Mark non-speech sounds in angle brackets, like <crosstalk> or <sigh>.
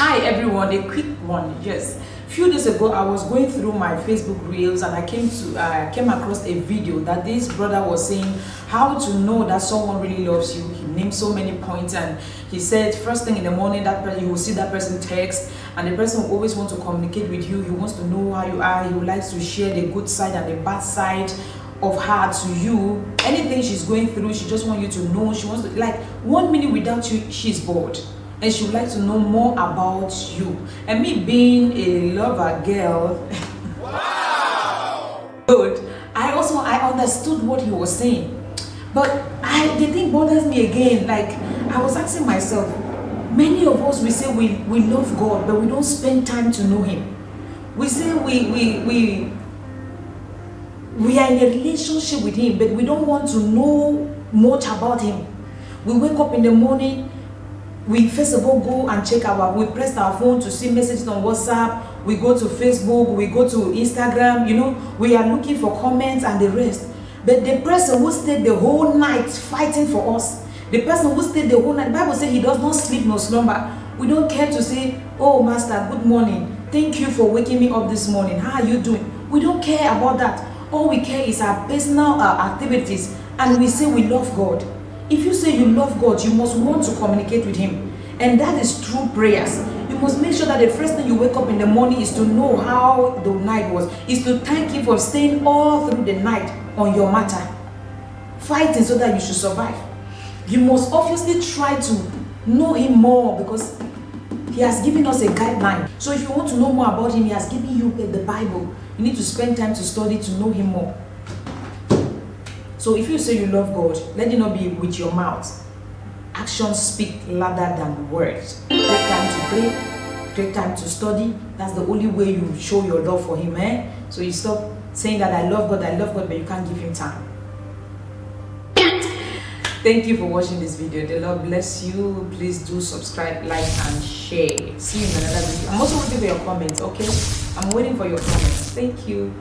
Hi everyone, a quick one. Yes, few days ago I was going through my Facebook reels and I came to uh, came across a video that this brother was saying how to know that someone really loves you. He named so many points and he said first thing in the morning that you will see that person text and the person will always want to communicate with you. He wants to know how you are. He would like to share the good side and the bad side of her to you anything she's going through she just want you to know she wants to like one minute without you she's bored and she would like to know more about you. And me being a lover girl wow. Good. I also i understood what he was saying. But i the thing bothers me again like i was asking myself many of us we say we we love god but we don't spend time to know him. We say we we we we are in a relationship with him but we don't want to know much about him. We wake up in the morning we first of all go and check our we press our phone to see messages on whatsapp we go to facebook we go to instagram you know we are looking for comments and the rest. But the person who stayed the whole night fighting for us the person who stayed the whole night bible say he does not sleep nor slumber. We don't care to say oh master good morning. Thank you for waking me up this morning. How are you doing? We don't care about that. All we care is our personal uh, activities and we say we love god if you say you love god you must want to communicate with him. And that is true prayers. You must make sure that the first thing you wake up in the morning is to know how the night was. Is to thank him for staying all through the night on your matter. Fighting so that you should survive. You must obviously try to know him more because he has given us a guideline. So if you want to know more about him he has given you the bible. You need to spend time to study to know him more so if you say you love god let it not be with your mouth. Actions speak louder than words. Take time to pray take time to study. That's the only way you show your love for him eh? So you stop saying that i love god i love god but you can't give him time. <coughs> Thank you for watching this video. The lord bless you. Please do subscribe like and share. See you in another video. I'm also waiting for your comments okay? I'm waiting for your comments. Thank you